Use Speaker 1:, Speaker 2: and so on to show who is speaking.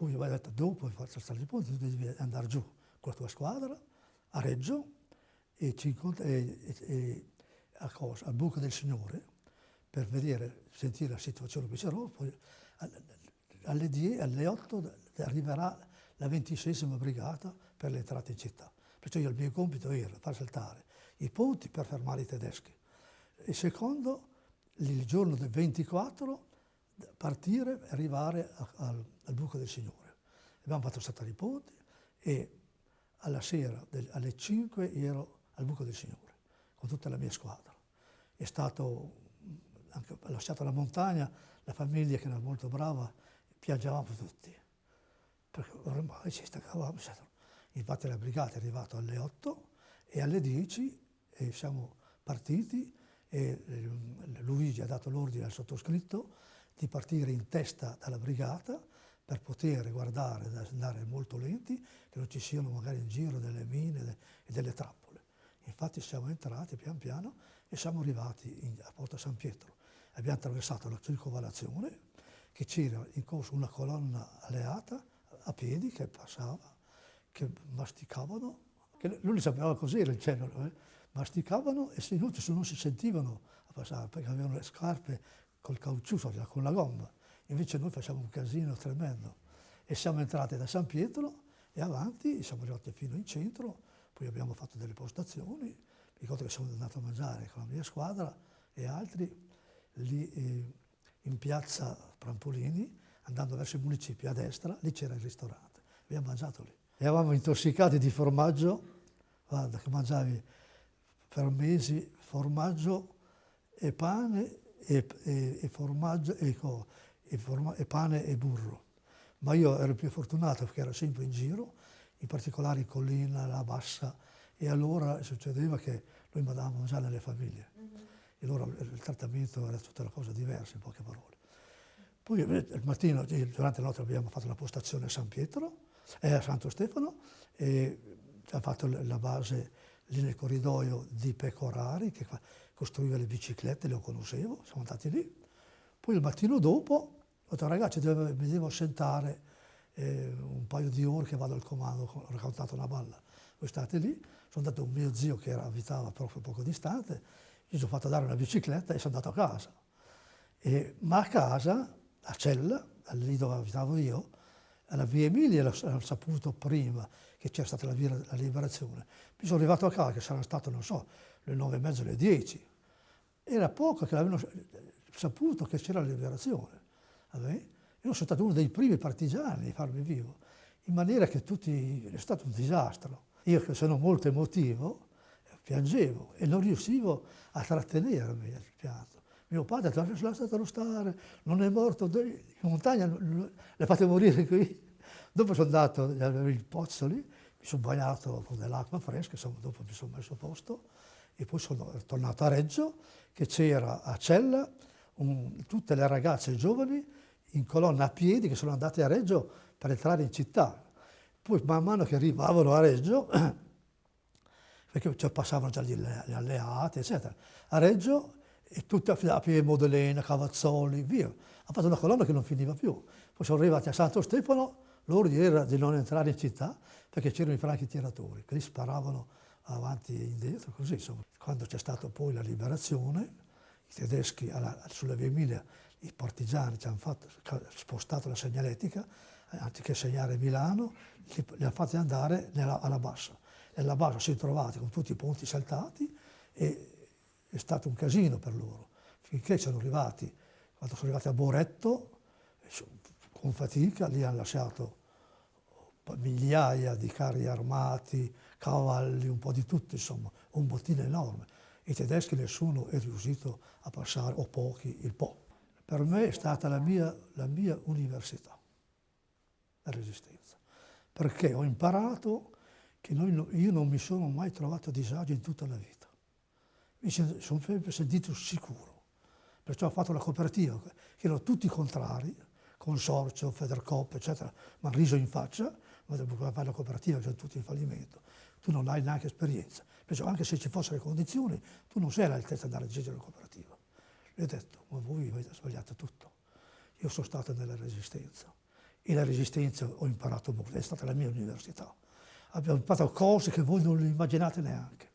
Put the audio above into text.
Speaker 1: Poi ha detto, dopo faccio stare i ponti, tu devi andare giù con la tua squadra a Reggio e, e, e, a cosa? al buco del Signore per vedere, sentire la situazione che c'era, poi alle, 10, alle 8 arriverà la 26 brigata per l'entrata in città. Perciò il mio compito era far saltare i ponti per fermare i tedeschi. E secondo, il giorno del 24, partire e arrivare a, al, al, buco del Signore. Abbiamo fatto saltare i ponti e alla sera, del, alle 5, ero al buco del Signore con tutta la mia squadra. È stato, anche lasciato la montagna, la famiglia che era molto brava, piangevamo tutti, perché ormai ci staccavamo. Infatti la brigata è arrivata alle 8 e alle 10 e siamo partiti e eh, Luigi ha dato l'ordine al sottoscritto di partire in testa dalla brigata per poter guardare, andare molto lenti, che non ci siano magari in giro delle mine e delle trappole. Infatti siamo entrati pian piano e siamo arrivati in, a Porta San Pietro. Abbiamo attraversato la circovalazione, che c'era in corso una colonna alleata a piedi che passava, che masticavano, che lui sapeva cos'era il cielo, eh? masticavano e se non si sentivano a passare perché avevano le scarpe col caucciù, con la gomma. Invece noi facciamo un casino tremendo. E siamo entrati da San Pietro e avanti, siamo arrivati fino in centro, poi abbiamo fatto delle postazioni, mi ricordo che siamo andati a mangiare con la mia squadra e altri lì eh, in piazza Prampolini, andando verso il municipio a destra, lì c'era il ristorante, abbiamo mangiato lì. Eravamo intossicati di formaggio, guarda che mangiavi per mesi formaggio e pane e, e, e formaggio e, e, forma, e, pane e burro. Ma io ero più fortunato perché ero sempre in giro, in particolare in collina, la bassa, e allora succedeva che noi mandavamo a mangiare nelle famiglie. Mm -hmm. E allora il trattamento era tutta una cosa diversa, in poche parole. Poi eh, il mattino, durante la notte abbiamo fatto la postazione a San Pietro, eh, a Santo Stefano, e abbiamo fatto la base lì nel corridoio di Pecorari, che costruiva le biciclette, le conoscevo, siamo andati lì. Poi il mattino dopo ho detto ragazzi mi devo assentare eh, un paio di ore che vado al comando, ho raccontato una balla. Voi state lì, sono andato un mio zio che era, abitava proprio poco distante, gli sono fatto dare una bicicletta e sono andato a casa. E, ma a casa, a Cella, lì dove abitavo io, alla via Emilia l'ho saputo prima che c'era stata la, via, la liberazione. Mi sono arrivato a casa, che saranno state, non so, le nove e mezza, le dieci. Era poco che avevano saputo che c'era la liberazione. Io sono stato uno dei primi partigiani a farmi vivo, in maniera che tutti, è stato un disastro. Io che sono molto emotivo, piangevo e non riuscivo a trattenermi il pianto. Mio padre ha detto, lasciatelo stare, non è morto, in montagna le fate morire qui. Dopo sono andato il pozzo lì, mi sono bagnato con dell'acqua fresca, insomma, dopo mi sono messo a posto e poi sono tornato a Reggio, che c'era a Cella un, tutte le ragazze giovani in colonna a piedi che sono andate a Reggio per entrare in città. Poi man mano che arrivavano a Reggio, perché cioè, passavano già gli, gli alleati, eccetera, a Reggio e tutte a piedi Modolena, Cavazzoli, via. Ha fatto una colonna che non finiva più. Poi sono arrivati a Santo Stefano, l'ordine era di non entrare in città perché c'erano i franchi tiratori, che li sparavano avanti e indietro, così insomma. Quando c'è stata poi la liberazione, i tedeschi alla, sulla via Emilia, i partigiani ci hanno fatto, spostato la segnaletica, eh, anziché segnare Milano, li, li hanno fatti andare nella, alla bassa. Nella bassa si sono trovati con tutti i ponti saltati e è stato un casino per loro, finché sono arrivati, quando sono arrivati a Boretto, con fatica, lì hanno lasciato migliaia di carri armati, cavalli, un po' di tutto, insomma, un bottino enorme. I tedeschi nessuno è riuscito a passare, o pochi, il Po. Per me è stata la mia, la mia università, la resistenza, perché ho imparato che noi, io non mi sono mai trovato a disagio in tutta la vita mi sono sempre sentito sicuro. Perciò ho fatto la cooperativa, che erano tutti contrari, Consorzio, Federcop, eccetera, mi hanno riso in faccia, ma dopo fare la cooperativa, sono tutti in fallimento. Tu non hai neanche esperienza. Perciò anche se ci fossero le condizioni, tu non sei all'altezza di andare a dirigere la cooperativa. Gli ho detto, ma voi avete sbagliato tutto. Io sono stato nella resistenza e la resistenza ho imparato molto, è stata la mia università. Abbiamo imparato cose che voi non immaginate neanche.